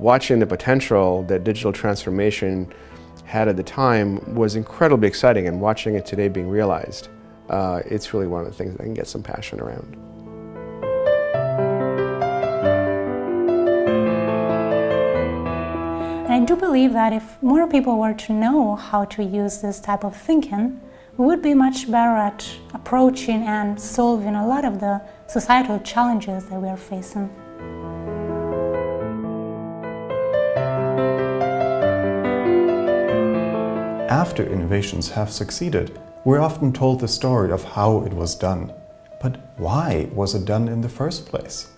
watching the potential that digital transformation had at the time was incredibly exciting and watching it today being realized, uh, it's really one of the things that I can get some passion around. And I do believe that if more people were to know how to use this type of thinking, we would be much better at approaching and solving a lot of the societal challenges that we are facing. After innovations have succeeded, we're often told the story of how it was done. But why was it done in the first place?